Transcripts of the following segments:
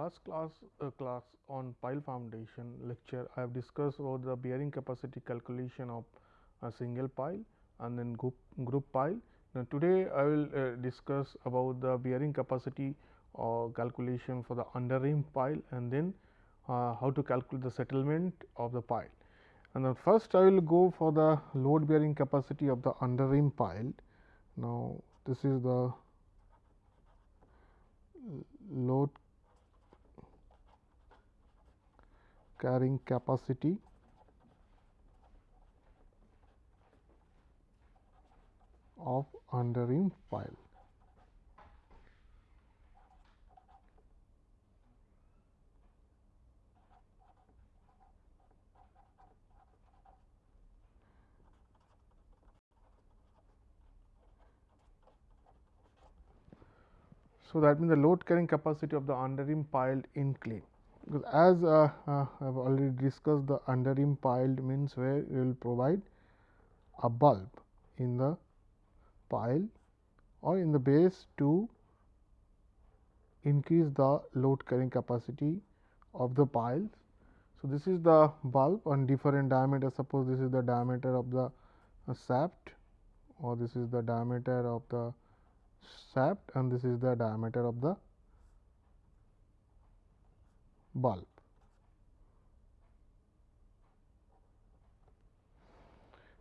Last class uh, class on pile foundation lecture, I have discussed about the bearing capacity calculation of a single pile and then group, group pile. Now, today I will uh, discuss about the bearing capacity uh, calculation for the underrim pile and then uh, how to calculate the settlement of the pile. And then first I will go for the load bearing capacity of the underrim pile. Now, this is the load carrying capacity of underrim pile. So, that means the load carrying capacity of the underrim piled in clay because as uh, uh, I have already discussed the underrim piled means where you will provide a bulb in the pile or in the base to increase the load carrying capacity of the piles. So, this is the bulb on different diameter suppose this is the diameter of the uh, shaft or this is the diameter of the shaft and this is the diameter of the bulb.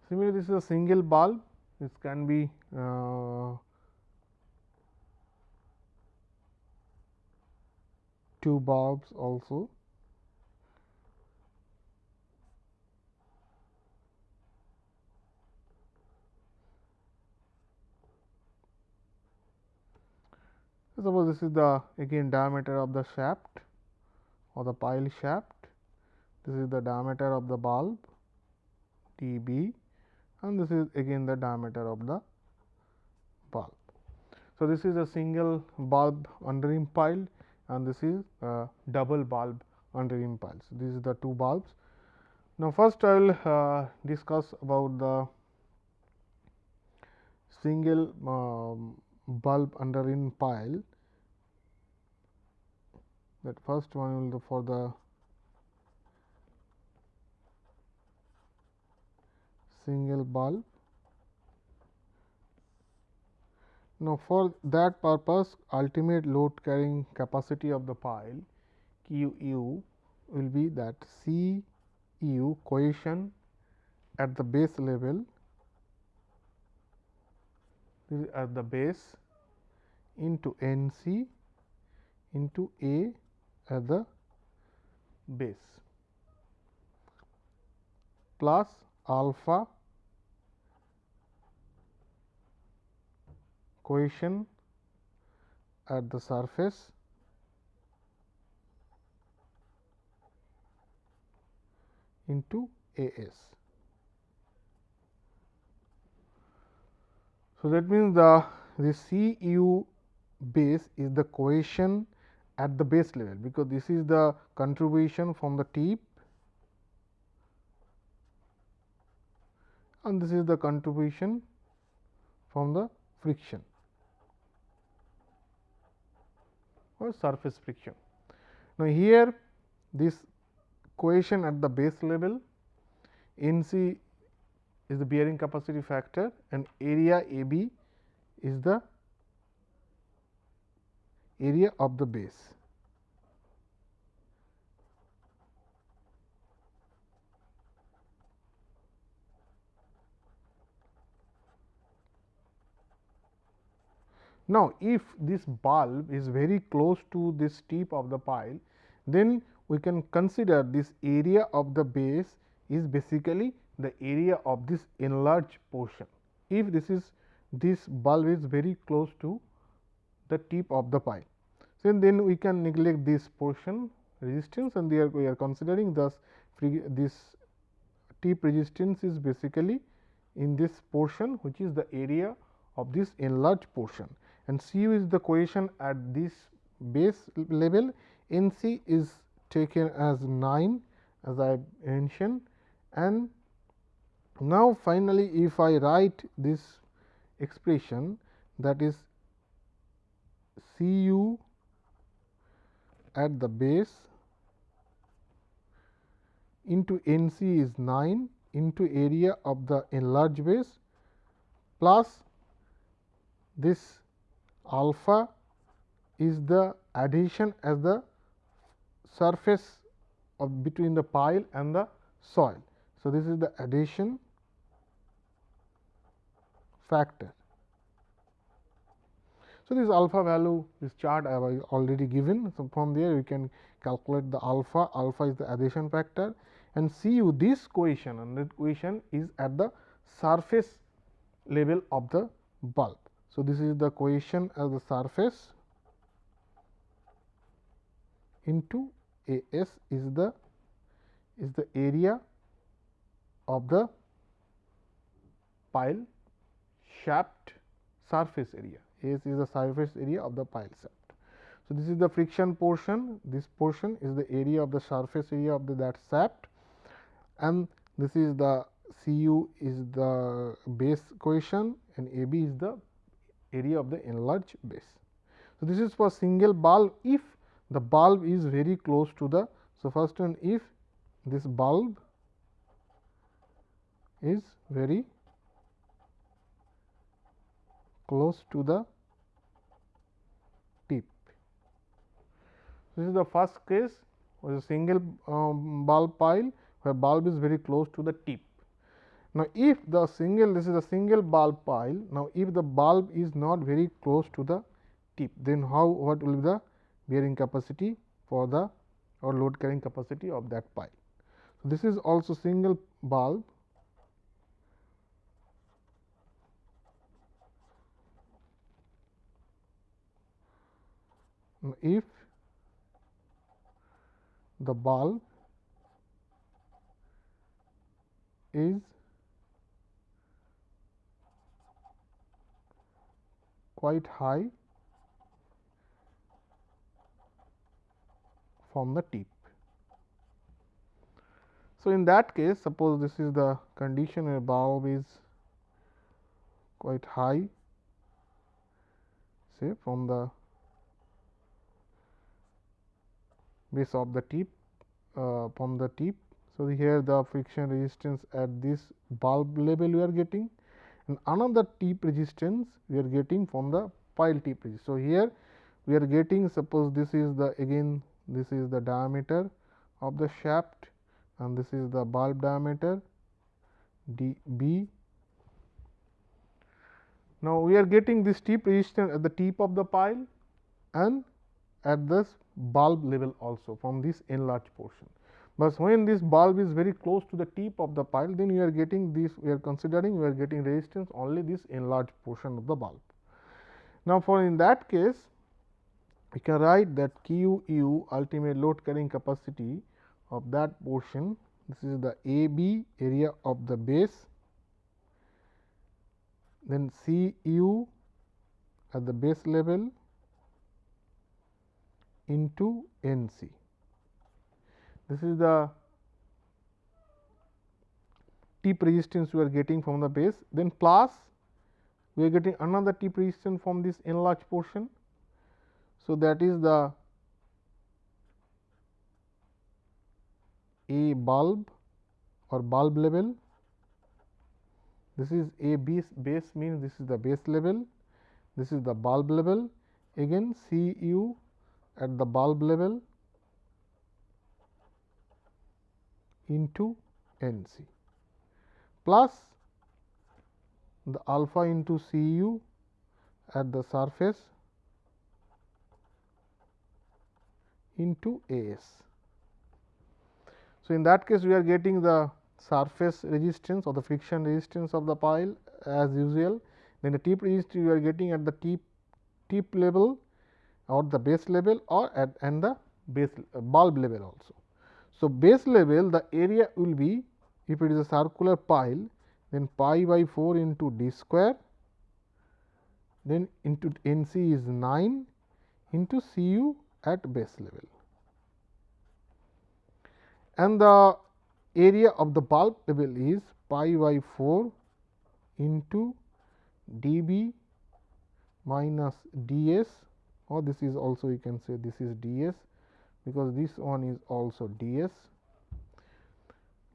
Similarly, this is a single bulb, this can be uh, two bulbs also. Suppose this is the again diameter of the shaft or the pile shaft. This is the diameter of the bulb d b and this is again the diameter of the bulb. So, this is a single bulb underrim pile and this is a double bulb underrim pile. So, these are the two bulbs. Now, first I will uh, discuss about the single um, bulb underrim pile that first one will for the single bulb. Now, for that purpose ultimate load carrying capacity of the pile Q u will be that C u cohesion at the base level at the base into N c into A at the base plus alpha cohesion at the surface into A s. So, that means the the C u base is the cohesion at the base level, because this is the contribution from the tip and this is the contribution from the friction or surface friction. Now, here this cohesion at the base level N c is the bearing capacity factor and area A b is the area of the base. Now, if this bulb is very close to this tip of the pile, then we can consider this area of the base is basically the area of this enlarged portion. If this is this bulb is very close to the tip of the pile. So, then we can neglect this portion resistance and there we are considering thus this tip resistance is basically in this portion which is the area of this enlarged portion and C u is the cohesion at this base level. N c is taken as 9 as I mentioned. And now finally, if I write this expression that is C u at the base into N c is 9 into area of the enlarged base plus this alpha is the adhesion as the surface of between the pile and the soil. So, this is the adhesion factor. So, this alpha value this chart I have already given. So, from there you can calculate the alpha, alpha is the adhesion factor and Cu this cohesion and that cohesion is at the surface level of the bulb. So, this is the cohesion at the surface into A s is the is the area of the pile shaft surface area. S is the surface area of the pile shaft. So, this is the friction portion, this portion is the area of the surface area of the that shaft and this is the C u is the base cohesion and A b is the area of the enlarged base. So, this is for single bulb if the bulb is very close to the. So, first one if this bulb is very close to the tip. This is the first case was a single um, bulb pile where bulb is very close to the tip. Now, if the single this is a single bulb pile, now if the bulb is not very close to the tip, then how what will be the bearing capacity for the or load carrying capacity of that pile. So, this is also single bulb if the bulb is quite high from the tip. So, in that case suppose this is the condition where bulb is quite high say from the base of the tip uh, from the tip. So, here the friction resistance at this bulb level we are getting and another tip resistance we are getting from the pile tip. resistance. So, here we are getting suppose this is the again this is the diameter of the shaft and this is the bulb diameter d b. Now, we are getting this tip resistance at the tip of the pile and at this bulb level also from this enlarged portion. But when this bulb is very close to the tip of the pile, then you are getting this we are considering we are getting resistance only this enlarged portion of the bulb. Now, for in that case we can write that Q u ultimate load carrying capacity of that portion this is the A b area of the base then C u at the base level into N c. This is the tip resistance we are getting from the base, then plus we are getting another tip resistance from this enlarged portion. So, that is the A bulb or bulb level. This is A base, base means this is the base level, this is the bulb level again C u at the bulb level into N c plus the alpha into C u at the surface into A s. So, in that case we are getting the surface resistance or the friction resistance of the pile as usual. Then the tip resistance we are getting at the tip tip level or the base level or at and the base uh, bulb level also. So, base level the area will be if it is a circular pile then pi by 4 into d square then into N c is 9 into C u at base level. And the area of the bulb level is pi by 4 into d b minus d s or this is also you can say this is d s because this one is also ds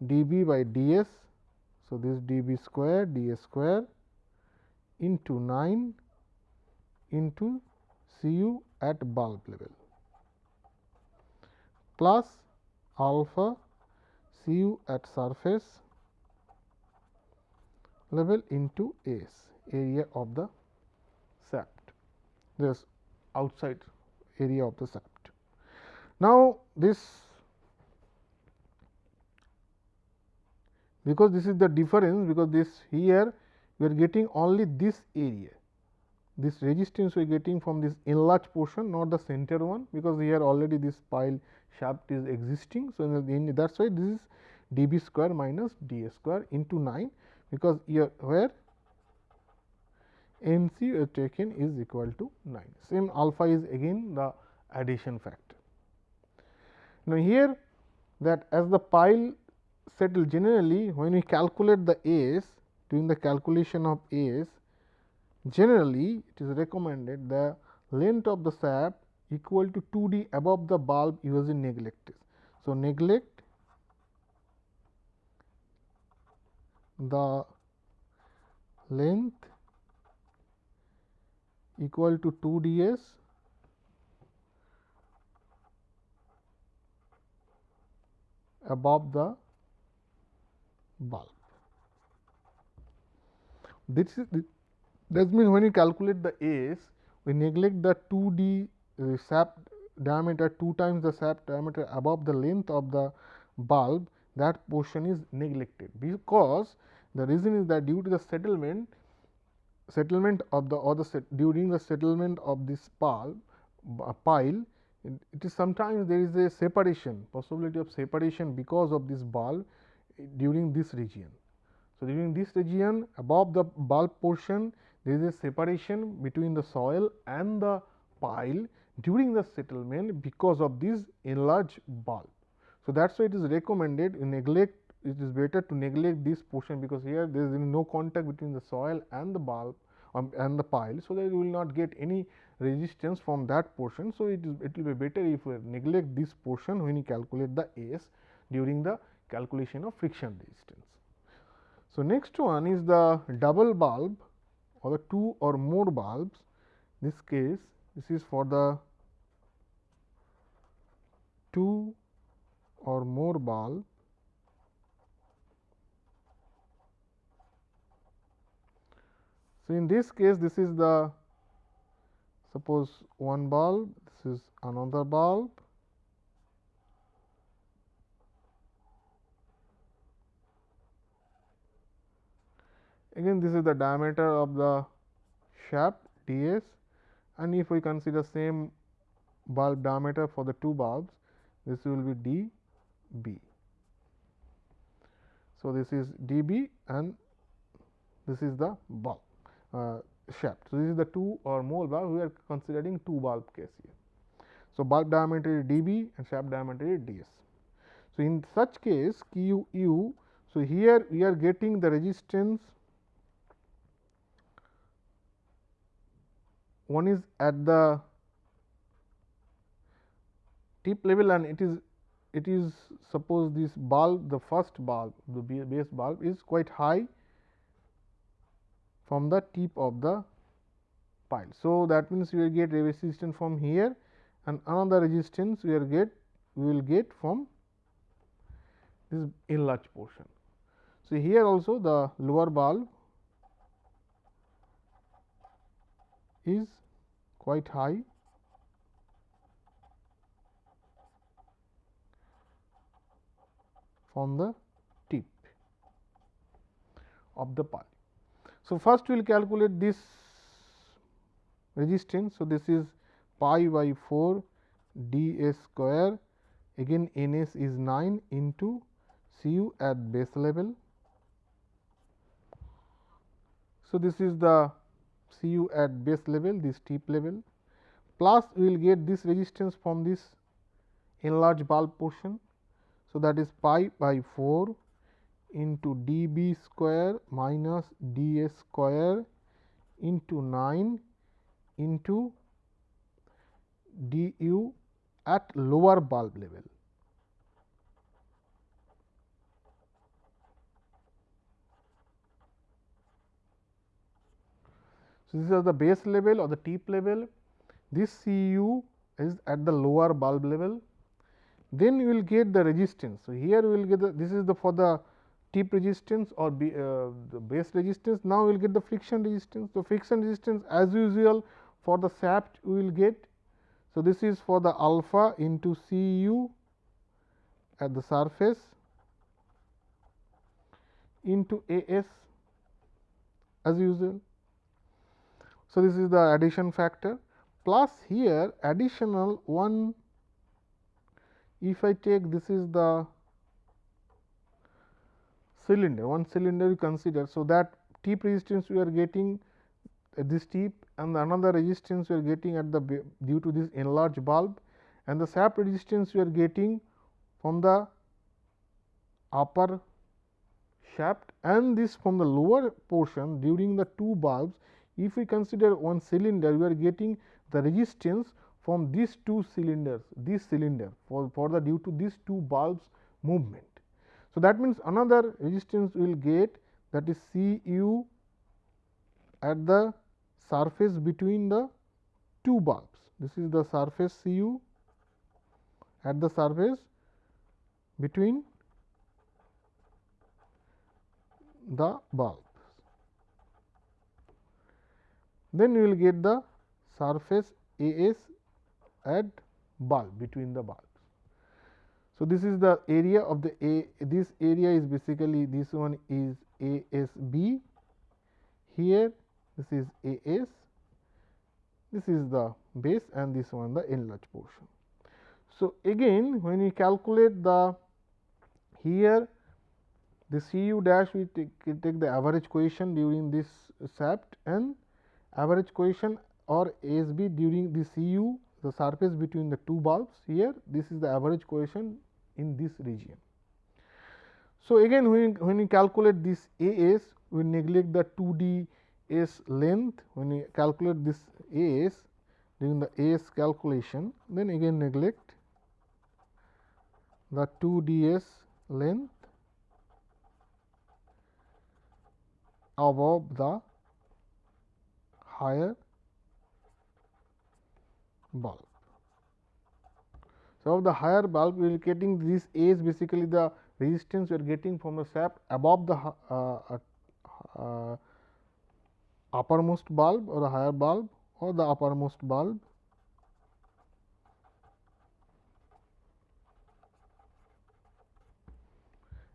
dB by ds. So, this dB square ds square into 9 into Cu at bulb level plus alpha Cu at surface level into S area of the shaft this outside area of the shaft. Now, this because this is the difference because this here we are getting only this area this resistance we are getting from this enlarged portion not the center one because here already this pile shaft is existing. So, that is why this is d b square minus d a square into 9 because here where N c taken is equal to 9 same alpha is again the adhesion factor. Now, here that as the pile settle generally when we calculate the A's during the calculation of A's generally it is recommended the length of the shaft equal to 2 d above the bulb using neglect. So, neglect the length equal to 2 d s above the bulb. This is that means when you calculate the S, we neglect the 2 d uh, shaft diameter 2 times the shaft diameter above the length of the bulb that portion is neglected because the reason is that due to the settlement settlement of the or the set, during the settlement of this bulb uh, pile it, is sometimes there is a separation possibility of separation because of this bulb during this region. So, during this region above the bulb portion there is a separation between the soil and the pile during the settlement because of this enlarged bulb. So, that is why it is recommended neglect it is better to neglect this portion because here there is no contact between the soil and the bulb um, and the pile. So, that you will not get any resistance from that portion. So, it is it will be better if we neglect this portion when you calculate the S during the calculation of friction resistance. So, next one is the double bulb or the two or more bulbs. This case this is for the two or more bulb So, in this case this is the suppose one bulb this is another bulb. Again this is the diameter of the shaft d s and if we consider same bulb diameter for the two bulbs this will be d b. So, this is d b and this is the bulb. Uh, shaft. So, this is the two or more bulb we are considering two bulb case here. So, bulb diameter is d b and shaft diameter is d s. So, in such case q u. So, here we are getting the resistance one is at the tip level and it is it is suppose this bulb the first bulb the base bulb is quite high from the tip of the pile. So, that means we will get resistance from here and another resistance we will get we will get from this enlarged portion. So, here also the lower bulb is quite high from the tip of the pile. So, first we will calculate this resistance. So, this is pi by 4 d s square again n s is 9 into C u at base level. So, this is the C u at base level this tip level plus we will get this resistance from this enlarged bulb portion. So, that is pi by 4 into d b square minus d s square into 9 into C u at lower bulb level. So, this is the base level or the tip level, this Cu is at the lower bulb level, then you will get the resistance. So, here we will get the this is the for the tip resistance or be, uh, the base resistance. Now, we will get the friction resistance. So, friction resistance as usual for the shaft we will get. So, this is for the alpha into C u at the surface into A s as usual. So, this is the adhesion factor plus here additional one if I take this is the cylinder one cylinder you consider. So, that tip resistance we are getting at this tip and another resistance we are getting at the due to this enlarged bulb and the shaft resistance we are getting from the upper shaft and this from the lower portion during the two bulbs. If we consider one cylinder we are getting the resistance from these two cylinders this cylinder for, for the due to these two bulbs movement. So, that means another resistance we will get that is C u at the surface between the two bulbs. This is the surface C u at the surface between the bulbs. Then you will get the surface A s at bulb between the bulbs. So, this is the area of the A this area is basically this one is A s b. Here this is A s. This is the base and this one the enlarged portion. So, again when we calculate the here the C u dash we take, take the average cohesion during this shaft and average cohesion or ASB during the C u the surface between the two bulbs. Here this is the average cohesion in this region. So, again when, when we calculate this A s we neglect the 2 d s length when we calculate this A s during the A s calculation then again neglect the 2 d s length above the higher bulb. So, of the higher bulb we are getting this A is basically the resistance we are getting from the shaft above the uh, uh, uh, uppermost bulb or the higher bulb or the uppermost bulb.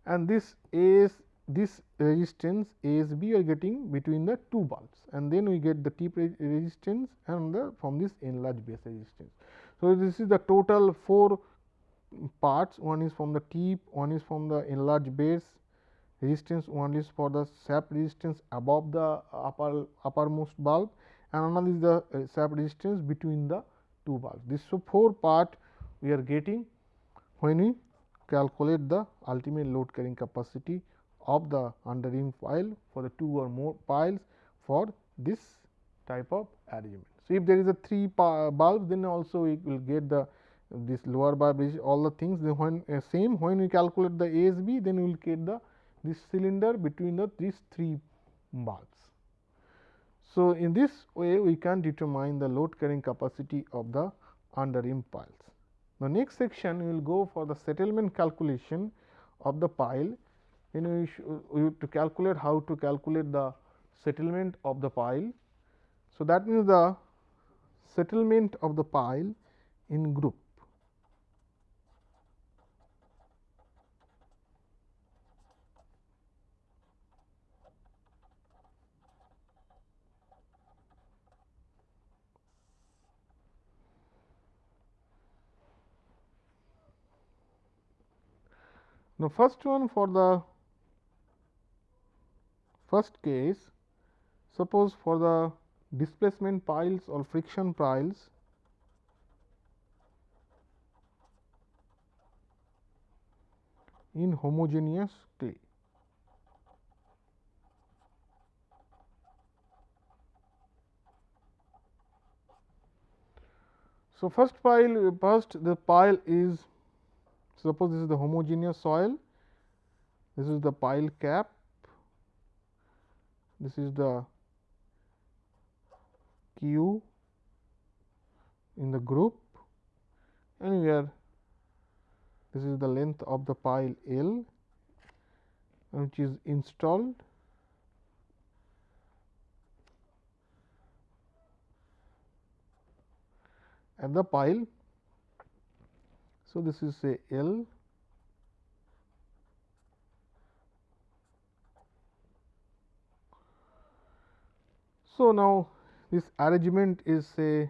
And this A is this resistance ASB we are getting between the two bulbs and then we get the tip resistance and the from this enlarged base resistance. So, this is the total 4 parts one is from the tip, one is from the enlarged base resistance, one is for the shaft resistance above the upper uppermost bulb and another is the uh, shaft resistance between the two bulbs. This so 4 part we are getting when we calculate the ultimate load carrying capacity of the under rim pile for the two or more piles for this type of arrangement. So, if there is a 3 bulb then also we will get the this lower bulb is all the things then when uh, same when we calculate the ASB then we will get the this cylinder between the these 3 bulbs. So, in this way we can determine the load carrying capacity of the under rim piles. The next section we will go for the settlement calculation of the pile then we, we to calculate how to calculate the settlement of the pile. So, that means the settlement of the pile in group. Now, first one for the First case, suppose for the displacement piles or friction piles, in homogeneous clay. So, first pile first the pile is suppose this is the homogeneous soil, this is the pile cap, this is the Q in the group and here this is the length of the pile L which is installed at the pile. So, this is a L So, now this arrangement is say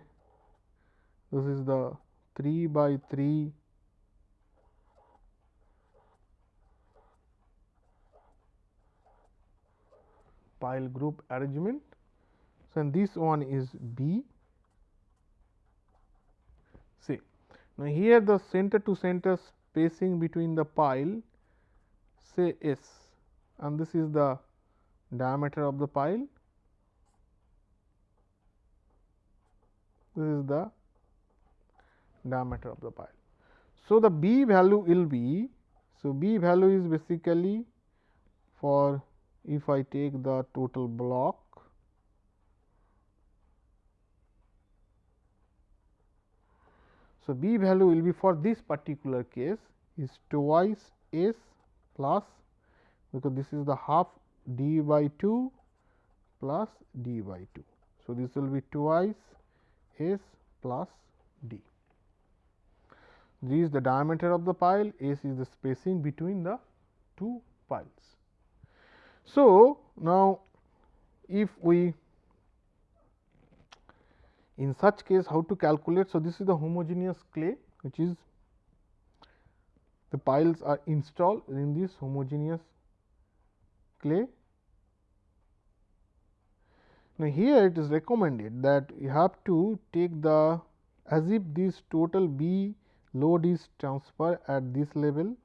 this is the 3 by 3 pile group arrangement. So, and this one is B. See, now here the center to center spacing between the pile say S and this is the diameter of the pile. This is the diameter of the pile. So, the B value will be, so B value is basically for if I take the total block So, B value will be for this particular case is twice S plus because this is the half d by 2 plus d by 2. So, this will be twice S plus d. This is the diameter of the pile, S is the spacing between the two piles. So, now if we in such case how to calculate. So, this is the homogeneous clay which is the piles are installed in this homogeneous clay. Now, here it is recommended that you have to take the as if this total B load is transferred at this level.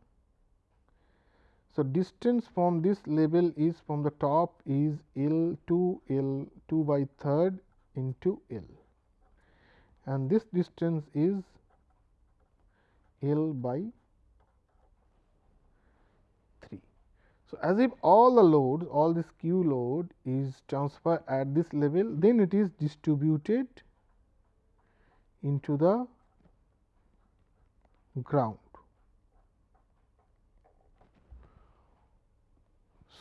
So, distance from this level is from the top is L 2 L 2 by third into L. And this distance is L by 3. So, as if all the loads all this Q load is transferred at this level then it is distributed into the ground.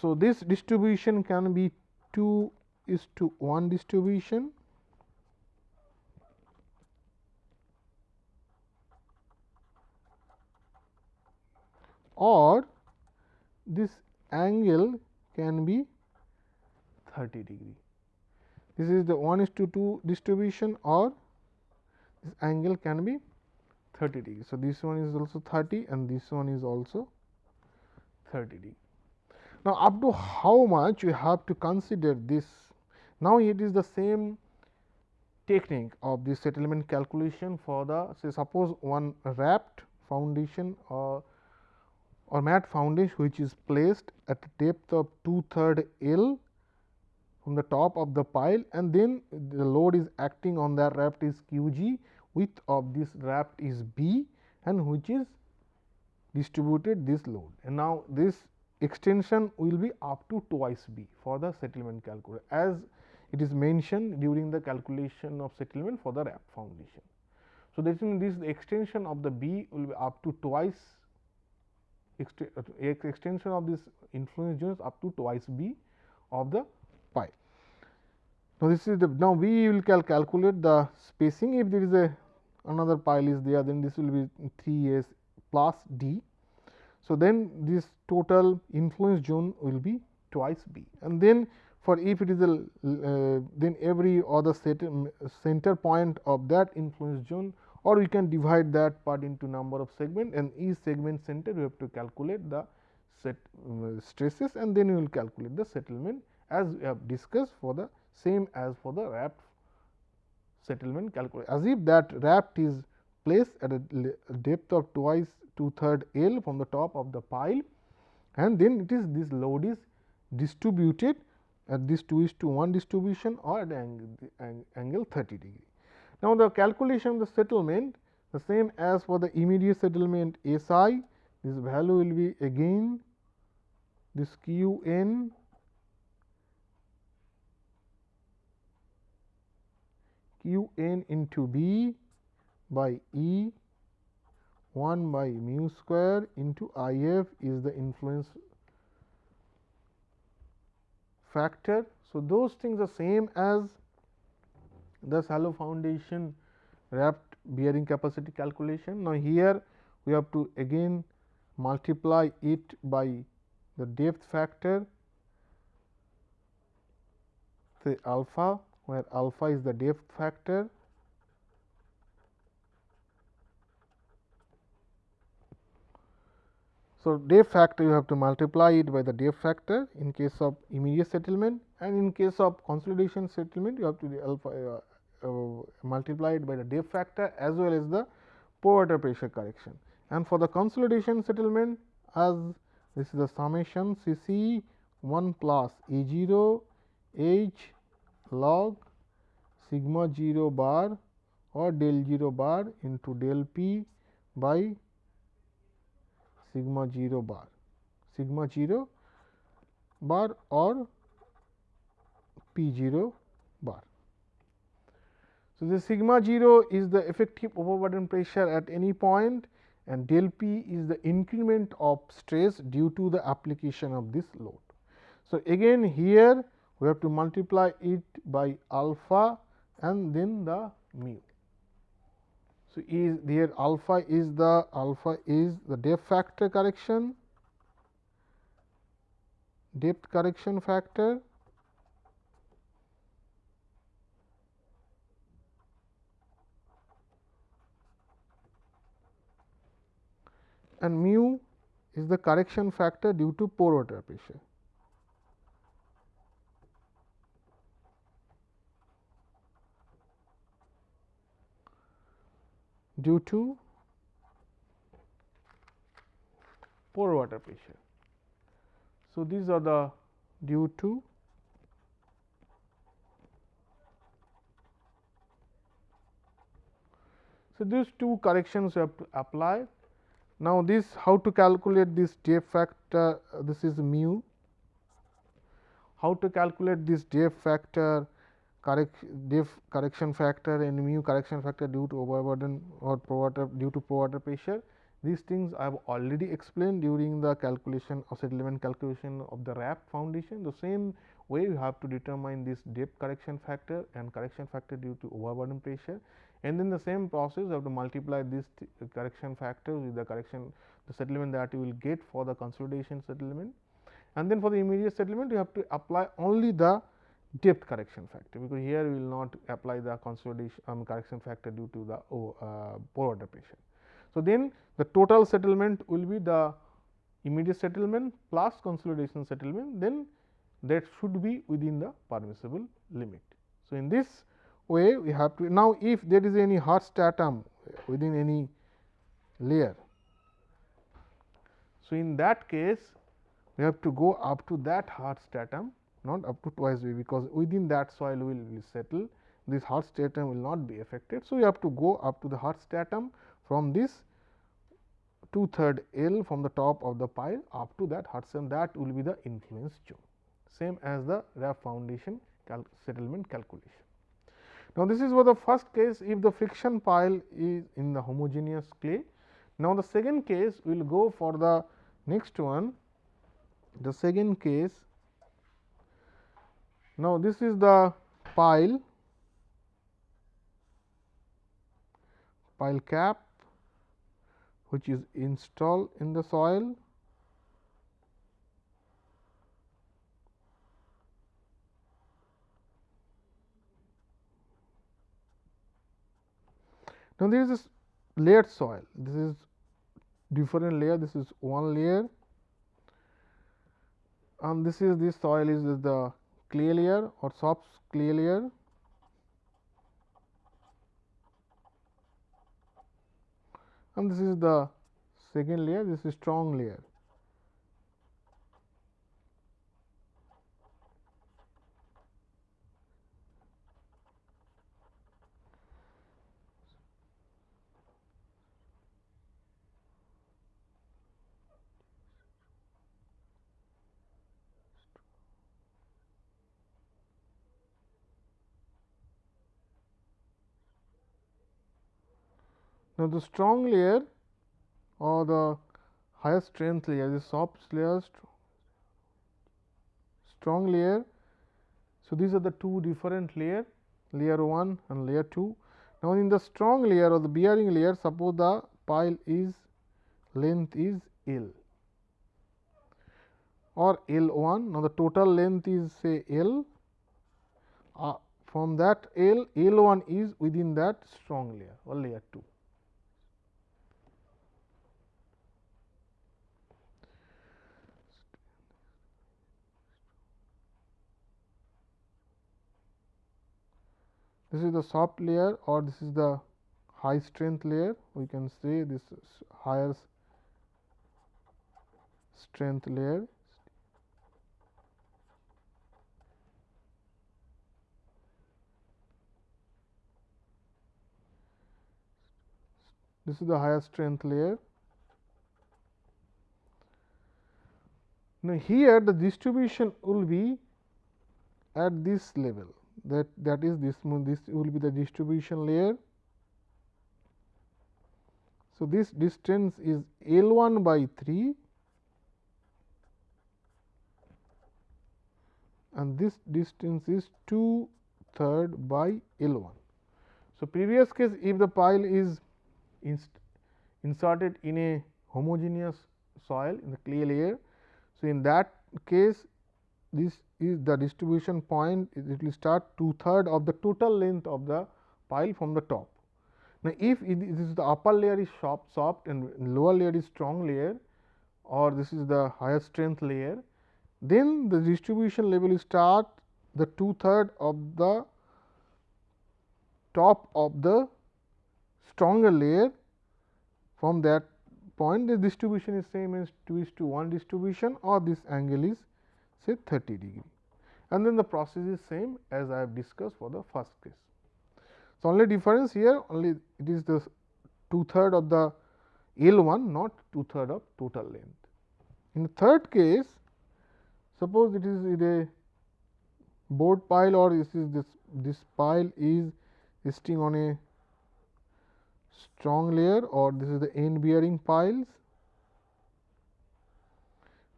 So, this distribution can be 2 is to 1 distribution or this angle can be 30 degree. This is the 1 is to 2 distribution or this angle can be 30 degree. So, this one is also 30 and this one is also 30 degree. Now, up to how much you have to consider this? Now, it is the same technique of the settlement calculation for the say suppose one raft foundation or or mat foundation which is placed at a depth of 2 third L from the top of the pile and then the load is acting on the raft is q g width of this raft is b and which is distributed this load and now this extension will be up to twice b for the settlement calculation as it is mentioned during the calculation of settlement for the raft foundation. So, that means this extension of the b will be up to twice extension of this influence zone is up to twice b of the pi. Now, this is the now we will cal calculate the spacing. If there is a another pile is there then this will be 3 s plus d. So, then this total influence zone will be twice B. And then for if it is a uh, then every other set, center point of that influence zone or we can divide that part into number of segment and each segment center we have to calculate the set uh, stresses and then we will calculate the settlement as we have discussed for the same as for the raft settlement calculation as if that raft is placed at a depth of twice two third L from the top of the pile and then it is this load is distributed at this 2 is to 1 distribution or at angle, angle 30 degree. Now, the calculation of the settlement the same as for the immediate settlement S i this value will be again this q n q n into b by E 1 by mu square into I f is the influence factor. So, those things are same as the shallow foundation raft bearing capacity calculation. Now, here we have to again multiply it by the depth factor say alpha where alpha is the depth factor So, depth factor you have to multiply it by the depth factor in case of immediate settlement and in case of consolidation settlement you have to alpha uh, uh, uh, by the depth factor as well as the pore water pressure correction. And for the consolidation settlement as this is the summation C c 1 plus E 0 H log sigma 0 bar or del 0 bar into del p by sigma 0 bar sigma 0 bar or p 0 bar. So, the sigma 0 is the effective overburden pressure at any point and del p is the increment of stress due to the application of this load. So, again here we have to multiply it by alpha and then the mu. So, is there alpha is the alpha is the depth factor correction depth correction factor and mu is the correction factor due to pore water pressure. due to pore water pressure. So, these are the due to So, these two corrections have to apply. Now, this how to calculate this depth factor uh, this is mu. How to calculate this depth factor correct correction factor and mu correction factor due to overburden or due to water pressure. These things I have already explained during the calculation of settlement calculation of the raft foundation. The same way you have to determine this depth correction factor and correction factor due to overburden pressure and then the same process you have to multiply this correction factor with the correction the settlement that you will get for the consolidation settlement and then for the immediate settlement you have to apply only the depth correction factor, because here we will not apply the consolidation um, correction factor due to the oh, uh, pore water pressure. So, then the total settlement will be the immediate settlement plus consolidation settlement, then that should be within the permissible limit. So, in this way we have to now if there is any hard stratum within any layer. So, in that case we have to go up to that hard stratum not up to twice b because within that soil will, will settle this hard stratum will not be affected. So, you have to go up to the hard stratum from this two third L from the top of the pile up to that hard stratum that will be the influence zone same as the raft foundation cal settlement calculation. Now, this is for the first case if the friction pile is in the homogeneous clay. Now, the second case we will go for the next one. The second case. Now, this is the pile. Pile cap which is installed in the soil Now, there is this layered soil, this is different layer, this is one layer. And this is this soil is the clay layer or soft clay layer. And this is the second layer. This is strong layer. Now, the strong layer or the higher strength layer, the soft layer, strong layer. So, these are the two different layer, layer 1 and layer 2. Now, in the strong layer or the bearing layer, suppose the pile is length is L or L 1. Now, the total length is say L. Uh, from that L, L 1 is within that strong layer or layer 2. This is the soft layer or this is the high strength layer. We can say this higher strength layer this is the higher strength layer. Now, here the distribution will be at this level that that is this this will be the distribution layer. So, this distance is L 1 by 3 and this distance is 2 third by L 1. So, previous case if the pile is inserted in a homogeneous soil in the clay layer. So, in that case this is the distribution point it will start two third of the total length of the pile from the top. Now, if this is the upper layer is soft, soft and lower layer is strong layer or this is the higher strength layer, then the distribution level start the two third of the top of the stronger layer from that point the distribution is same as 2 is to 1 distribution or this angle is say 30 degree and then the process is same as I have discussed for the first case. So, only difference here only it is the two third of the L 1 not two third of total length. In the third case suppose it is a bored pile or this is this this pile is resting on a strong layer or this is the end bearing piles.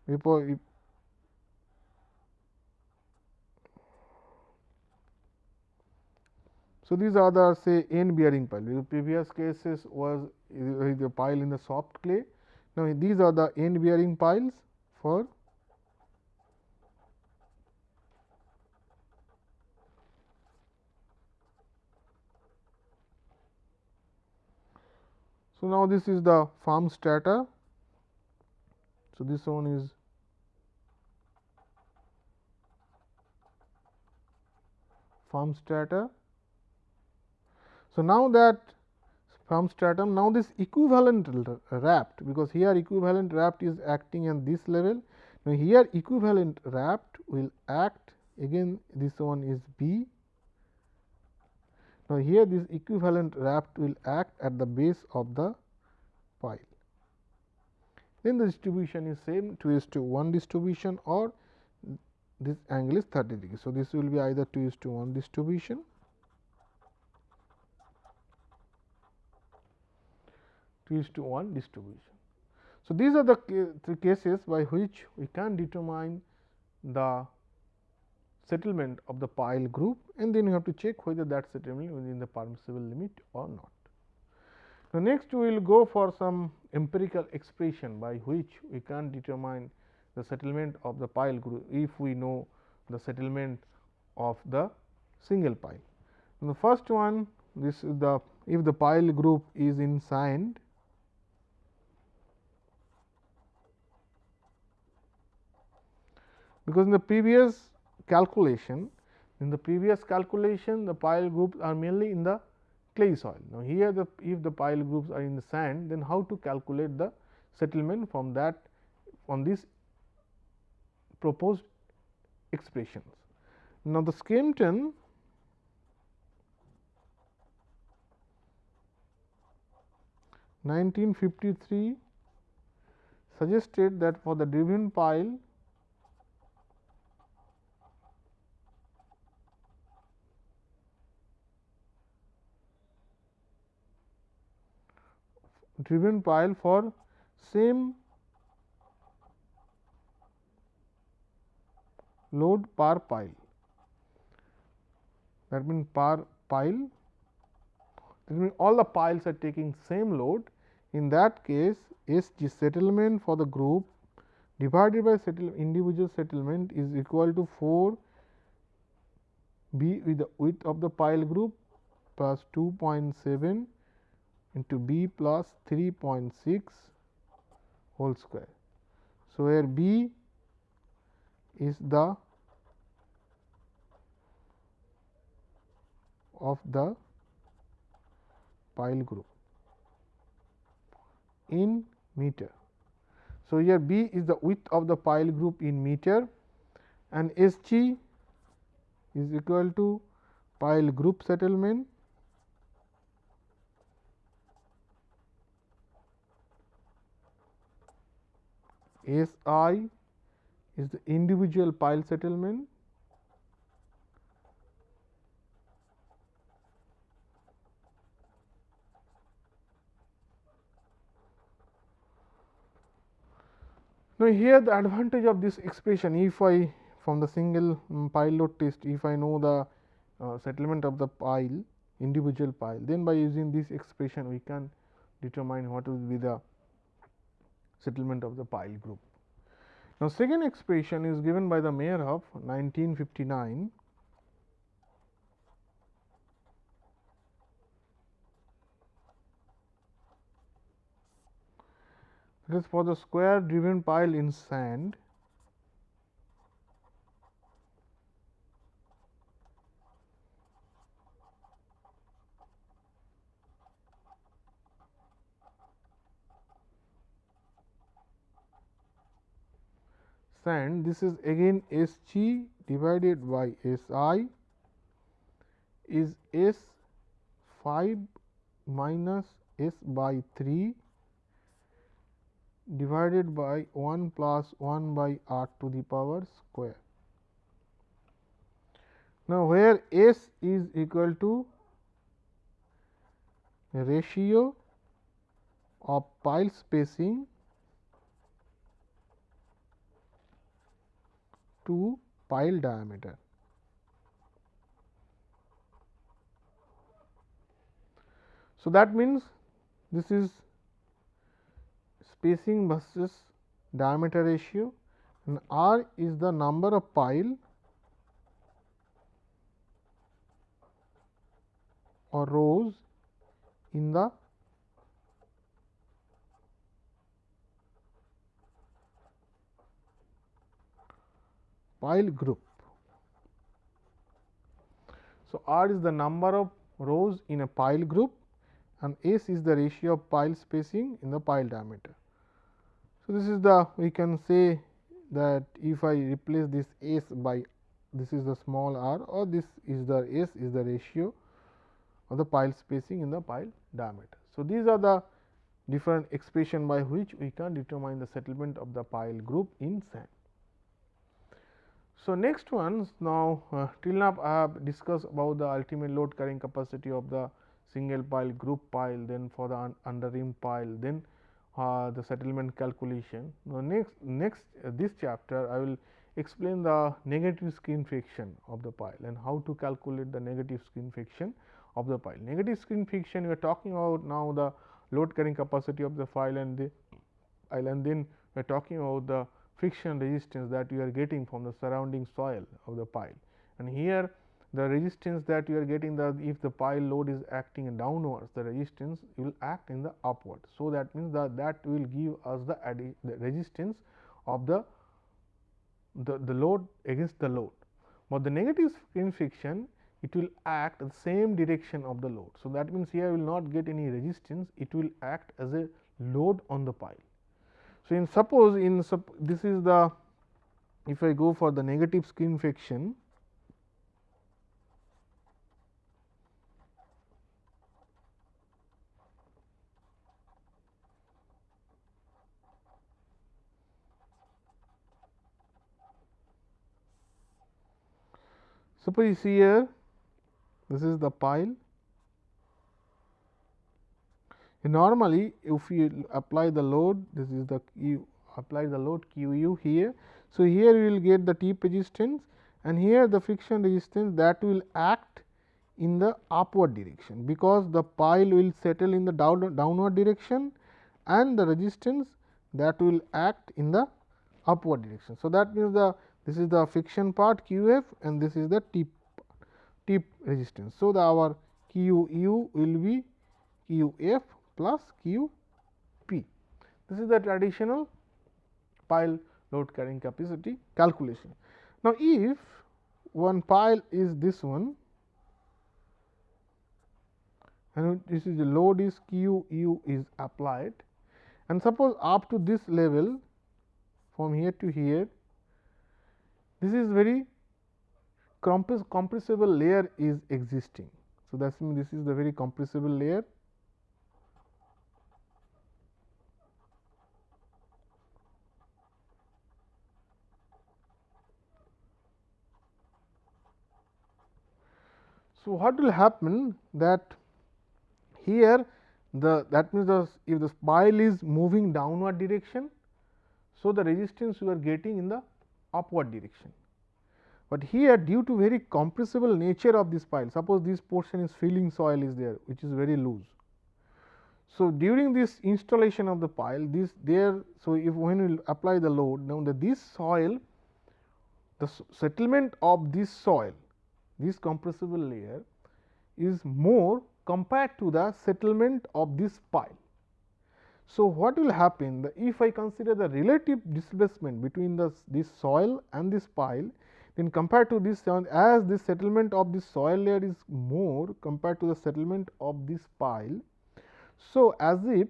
Before So, these are the say end bearing pile. The previous cases was uh, the pile in the soft clay. Now, these are the end bearing piles for So, now this is the firm strata. So, this one is firm strata. So, now that firm stratum now this equivalent raft because here equivalent raft is acting at this level. Now, here equivalent raft will act again this one is B now, here this equivalent raft will act at the base of the pile. Then the distribution is same 2 is to 1 distribution or this angle is 30 degree. So, this will be either 2 is to 1 distribution 2 is to 1 distribution. So, these are the three cases by which we can determine the settlement of the pile group and then you have to check whether that settlement within the permissible limit or not. Now, next we will go for some empirical expression by which we can determine the settlement of the pile group if we know the settlement of the single pile. the first one this is the if the pile group is in sand because in the previous calculation in the previous calculation the pile groups are mainly in the clay soil. Now, here the if the pile groups are in the sand then how to calculate the settlement from that from this proposed expressions. Now, the Skempton nineteen fifty three suggested that for the driven pile driven pile for same load per pile. That means per pile that means all the piles are taking same load. In that case S G settlement for the group divided by settle individual settlement is equal to 4 B with the width of the pile group plus 2.7 into B plus 3.6 whole square. So, where B is the of the pile group in meter. So, here B is the width of the pile group in meter and S g is equal to pile group settlement S i is the individual pile settlement. Now, here the advantage of this expression if I from the single um, pile load test if I know the uh, settlement of the pile individual pile then by using this expression we can determine what will be the settlement of the pile group. Now, second expression is given by the Meyerhof 1959 That is for the square driven pile in sand sand this is again S g divided by S i is S 5 minus S by 3 divided by 1 plus 1 by r to the power square. Now, where S is equal to ratio of pile spacing to pile diameter. So, that means this is spacing versus diameter ratio and r is the number of pile or rows in the pile group. So, R is the number of rows in a pile group and S is the ratio of pile spacing in the pile diameter. So, this is the we can say that if I replace this S by this is the small r or this is the S is the ratio of the pile spacing in the pile diameter. So, these are the different expression by which we can determine the settlement of the pile group in sand. So, next ones now uh, till now I have discussed about the ultimate load carrying capacity of the single pile group pile then for the un under reamed pile then uh, the settlement calculation. Now, next next uh, this chapter I will explain the negative skin friction of the pile and how to calculate the negative skin friction of the pile. Negative skin friction we are talking about now the load carrying capacity of the pile and the pile and then we are talking about the friction resistance that you are getting from the surrounding soil of the pile. And here the resistance that you are getting the if the pile load is acting downwards the resistance will act in the upward. So, that means that that will give us the, the resistance of the, the the load against the load, but the negative skin friction it will act the same direction of the load. So, that means here will not get any resistance it will act as a load on the pile. So, in suppose in this is the if I go for the negative skin friction Suppose you see here this is the pile normally if you apply the load this is the you apply the load q u here. So, here you will get the tip resistance and here the friction resistance that will act in the upward direction, because the pile will settle in the down, downward direction and the resistance that will act in the upward direction. So, that means the this is the friction part q f and this is the tip tip resistance. So, the our q u will be q f plus q p. This is the traditional pile load carrying capacity calculation. Now, if one pile is this one and this is the load is q u is applied and suppose up to this level from here to here this is very compressible layer is existing. So, that means this is the very compressible layer So, what will happen that here the that means the if the pile is moving downward direction. So, the resistance you are getting in the upward direction, but here due to very compressible nature of this pile suppose this portion is filling soil is there which is very loose. So, during this installation of the pile this there so if when we apply the load now the this soil the settlement of this soil this compressible layer is more compared to the settlement of this pile. So, what will happen the, if I consider the relative displacement between the this soil and this pile then compared to this as the settlement of this soil layer is more compared to the settlement of this pile. So, as if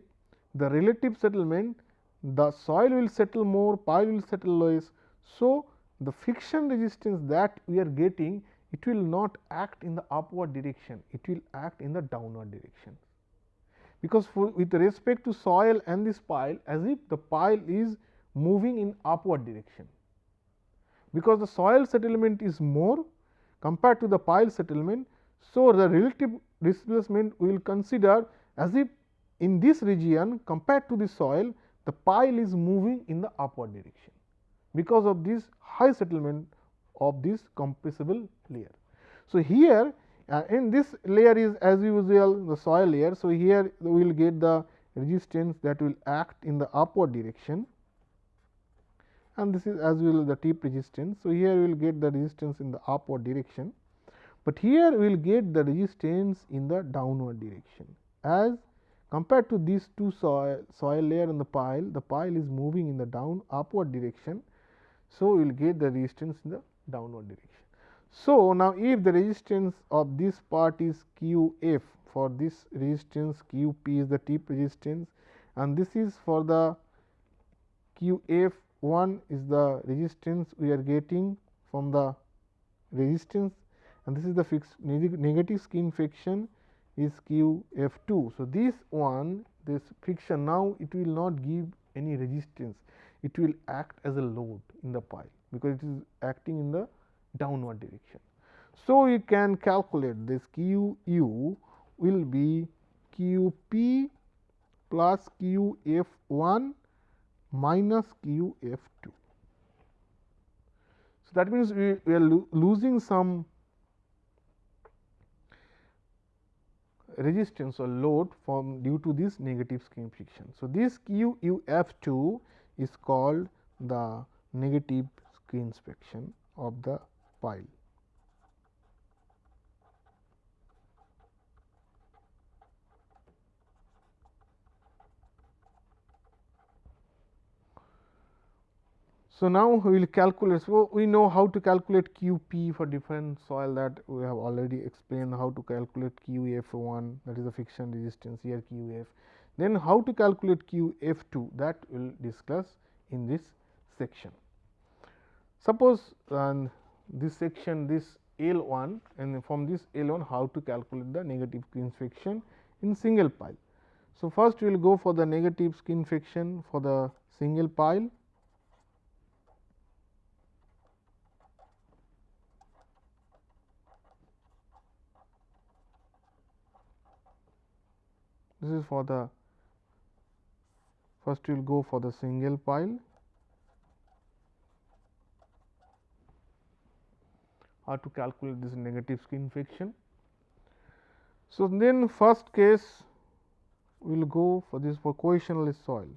the relative settlement the soil will settle more pile will settle less. So, the friction resistance that we are getting it will not act in the upward direction, it will act in the downward direction. Because with respect to soil and this pile as if the pile is moving in upward direction. Because the soil settlement is more compared to the pile settlement. So, the relative displacement we will consider as if in this region compared to the soil the pile is moving in the upward direction because of this high settlement of this compressible layer. So, here uh, in this layer is as usual the soil layer. So, here we will get the resistance that will act in the upward direction and this is as well the tip resistance. So, here we will get the resistance in the upward direction, but here we will get the resistance in the downward direction as compared to these two soil, soil layer and the pile, the pile is moving in the down upward direction. So, we will get the resistance in the downward direction. So, now if the resistance of this part is q f for this resistance q p is the tip resistance and this is for the q f 1 is the resistance we are getting from the resistance and this is the fixed negative skin friction is q f 2. So, this one this friction now it will not give any resistance it will act as a load in the pile because it is acting in the downward direction. So, you can calculate this q u will be q p plus q f 1 minus q f 2. So, that means, we, we are lo losing some resistance or load from due to this negative skin friction. So, this q u f 2 is called the negative skin friction of the pile. So, now we will calculate. So, we know how to calculate Q p for different soil that we have already explained how to calculate Q f 1 that is the friction resistance here Q f. Then how to calculate Q f 2 that we will discuss in this section. Suppose this section this L 1 and from this L 1 how to calculate the negative skin friction in single pile. So, first we will go for the negative skin friction for the single pile this is for the First, we will go for the single pile. How to calculate this negative skin friction. So, then first case we will go for this for cohesionless soil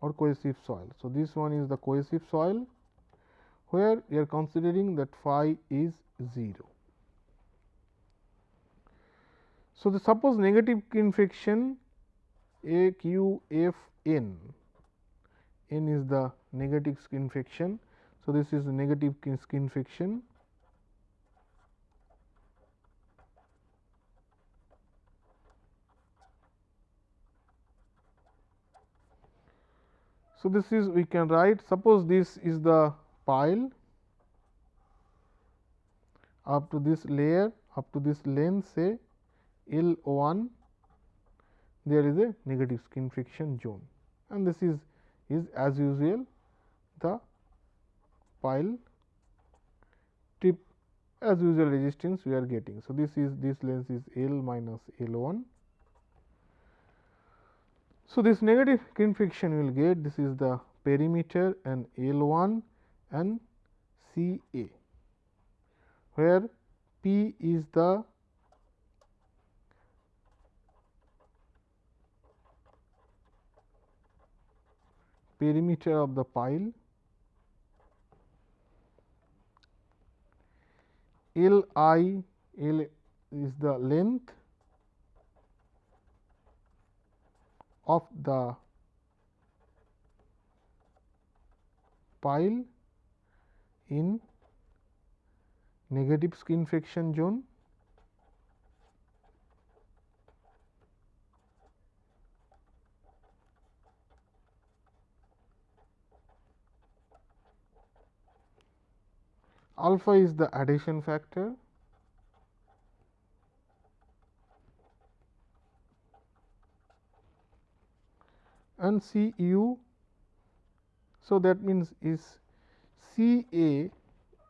or cohesive soil. So, this one is the cohesive soil where we are considering that phi is 0. So, the suppose negative skin friction A q f n, n is the negative skin friction. So, this is negative skin friction. So, this is we can write suppose this is the pile. Up to this layer up to this length say L 1 there is a negative skin friction zone. And this is is as usual the pile tip as usual resistance we are getting. So, this is this length is L minus L 1 so, this negative skin friction will get this is the perimeter and L 1 and C A, where P is the perimeter of the pile, L i L is the length of the pile in negative skin friction zone alpha is the adhesion factor and C u. So, that means is C A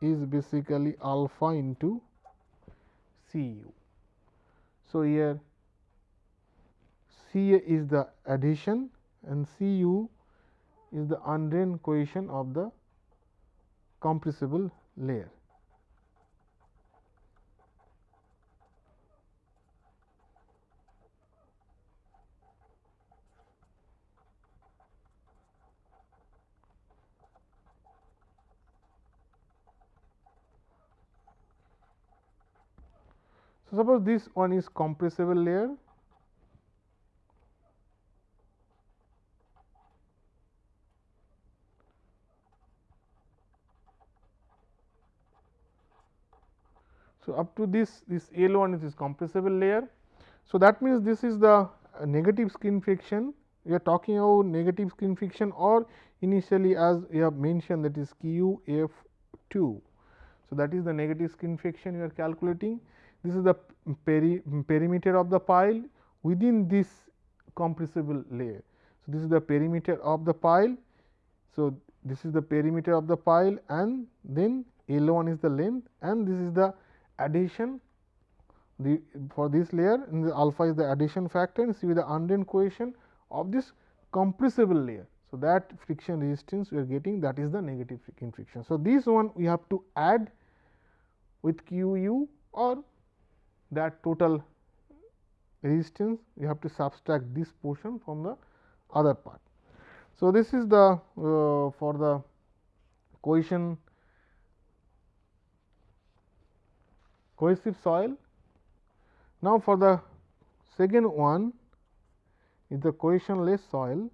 is basically alpha into C u. So, here C A is the adhesion and C u is the undrained cohesion of the compressible layer. So, suppose this one is compressible layer So, up to this this L 1 is this compressible layer. So, that means, this is the uh, negative skin friction we are talking about negative skin friction or initially as we have mentioned that is Q f 2. So, that is the negative skin friction we are calculating this is the peri perimeter of the pile within this compressible layer. So, this is the perimeter of the pile. So, this is the perimeter of the pile and then L 1 is the length and this is the adhesion the for this layer and the alpha is the adhesion factor and C see the undrained cohesion of this compressible layer. So, that friction resistance we are getting that is the negative friction. So, this one we have to add with Q u or that total resistance we have to subtract this portion from the other part. So, this is the uh, for the cohesion cohesive soil. Now, for the second one is the cohesionless soil.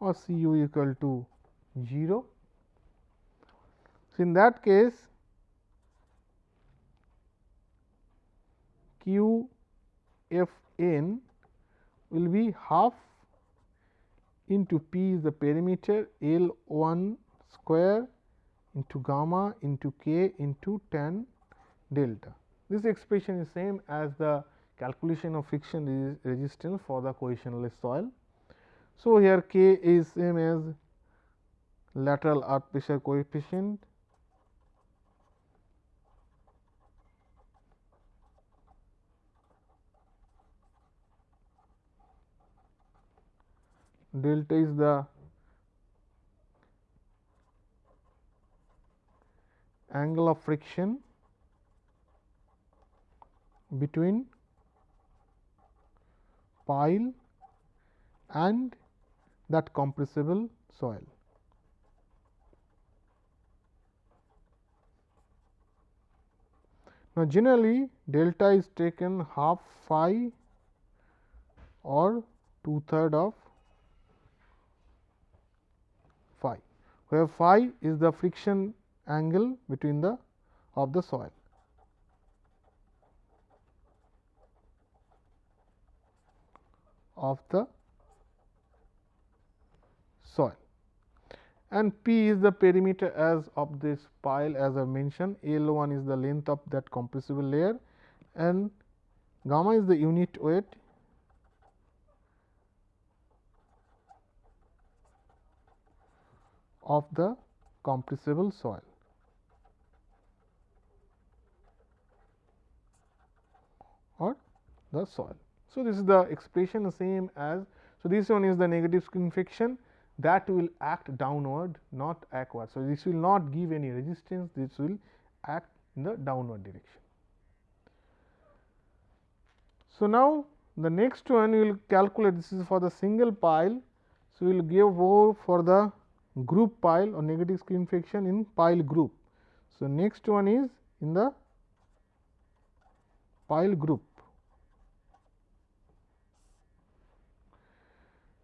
or C u equal to 0. So, in that case q f n will be half into p is the perimeter L 1 square into gamma into k into tan delta. This expression is same as the calculation of friction resistance for the cohesionless soil. So, here k is same as lateral earth pressure coefficient delta is the angle of friction between pile and that compressible soil. Now, generally delta is taken half phi or two third of phi, where phi is the friction angle between the of the soil. of the soil. And P is the perimeter as of this pile as I mentioned. L 1 is the length of that compressible layer. And gamma is the unit weight of the compressible soil. or the soil. So, this is the expression same as. So, this one is the negative skin friction that will act downward not upward. So, this will not give any resistance this will act in the downward direction. So, now the next one we will calculate this is for the single pile. So, we will give over for the group pile or negative skin friction in pile group. So, next one is in the pile group.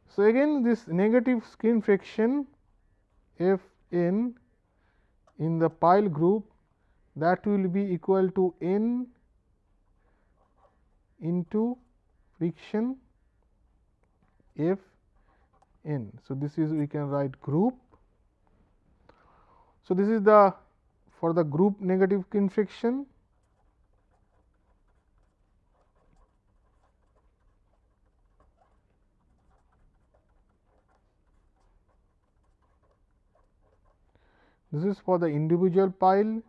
So, again this negative skin friction F n in the pile group that will be equal to n into friction F n. So, this is we can write group. So, this is the for the group negative skin friction This is for the individual pile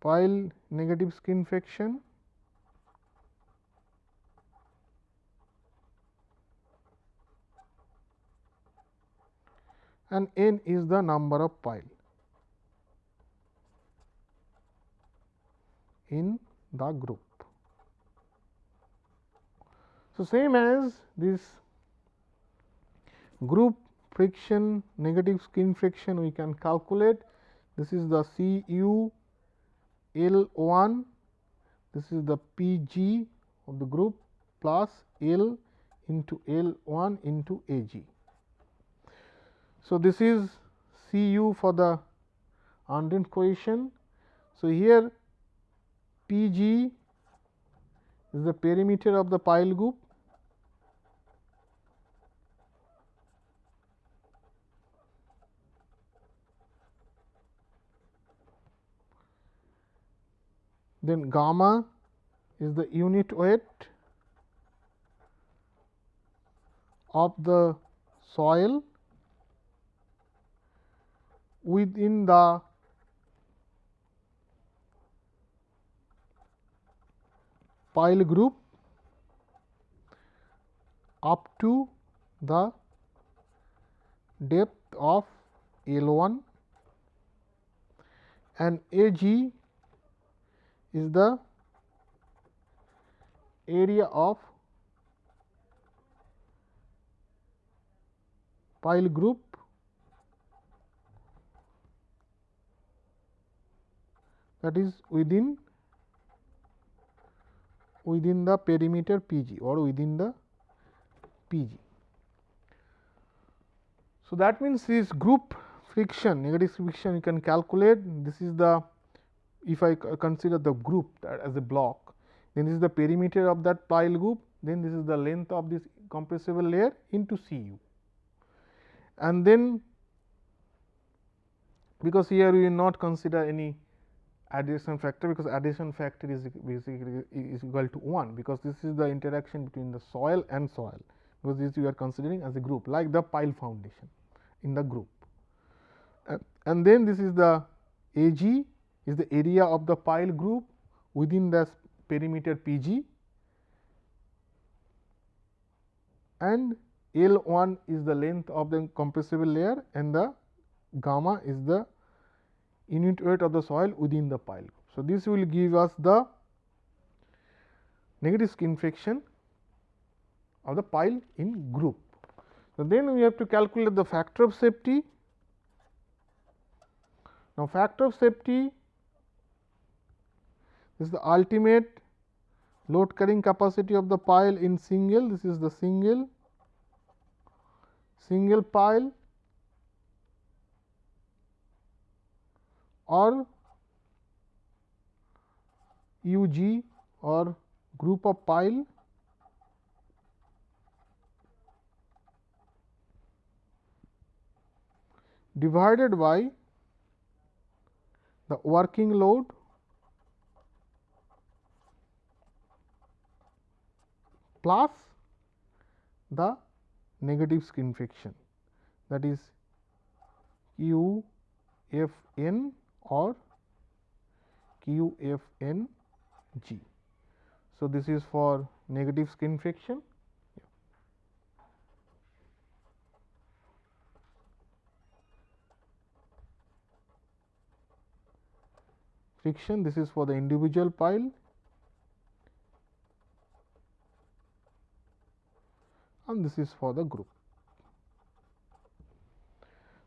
pile negative skin friction and n is the number of pile in the group. So, same as this group friction negative skin friction we can calculate this is the C u L 1 this is the P g of the group plus L into L 1 into A g. So, this is C u for the undrained cohesion. So, here P g is the perimeter of the pile group then gamma is the unit weight of the soil within the pile group up to the depth of L 1 and A g is the area of pile group that is within within the perimeter P g or within the P g. So, that means this group friction negative friction you can calculate this is the if I consider the group as a block, then this is the perimeter of that pile group, then this is the length of this compressible layer into C u. And then because here we will not consider any adhesion factor because adhesion factor is basically is equal to 1 because this is the interaction between the soil and soil because this we are considering as a group like the pile foundation in the group. And then this is the A g is the area of the pile group within the perimeter P g and L 1 is the length of the compressible layer and the gamma is the unit weight of the soil within the pile. So, this will give us the negative skin friction of the pile in group. So, then we have to calculate the factor of safety. Now, factor of safety is the ultimate load carrying capacity of the pile in single, this is the single, single pile or U g or group of pile divided by the working load plus the negative skin friction that is Q f n or Q f n g. So, this is for negative skin friction friction this is for the individual pile and this is for the group.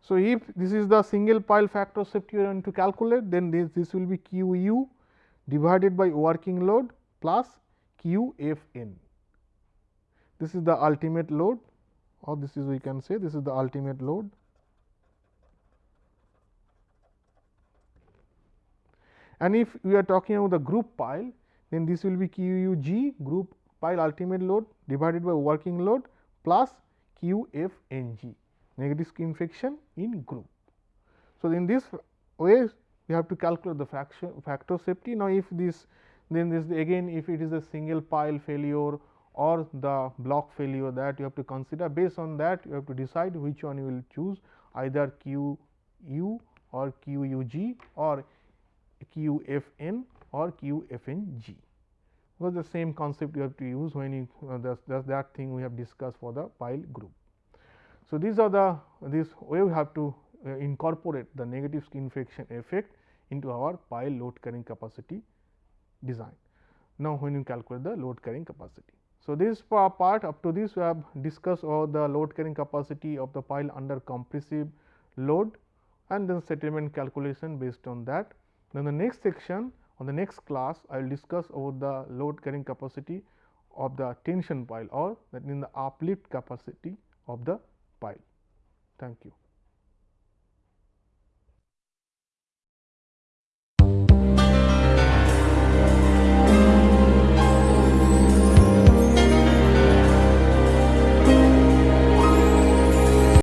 So, if this is the single pile factor safety you going to calculate then this, this will be q u divided by working load plus q f n. This is the ultimate load or this is we can say this is the ultimate load and if we are talking about the group pile then this will be q u g group pile ultimate load divided by working load plus q f n g negative skin friction in group. So, in this way we have to calculate the fraction factor safety. Now, if this then this again if it is a single pile failure or the block failure that you have to consider based on that you have to decide which one you will choose either q u or q u g or q f n or q f n g was the same concept you have to use when you uh, that thing we have discussed for the pile group. So, these are the this way we have to uh, incorporate the negative skin friction effect into our pile load carrying capacity design. Now, when you calculate the load carrying capacity. So, this part up to this we have discussed all the load carrying capacity of the pile under compressive load and then settlement calculation based on that. Then the next section on the next class I will discuss about the load carrying capacity of the tension pile or that means the uplift capacity of the pile. Thank you.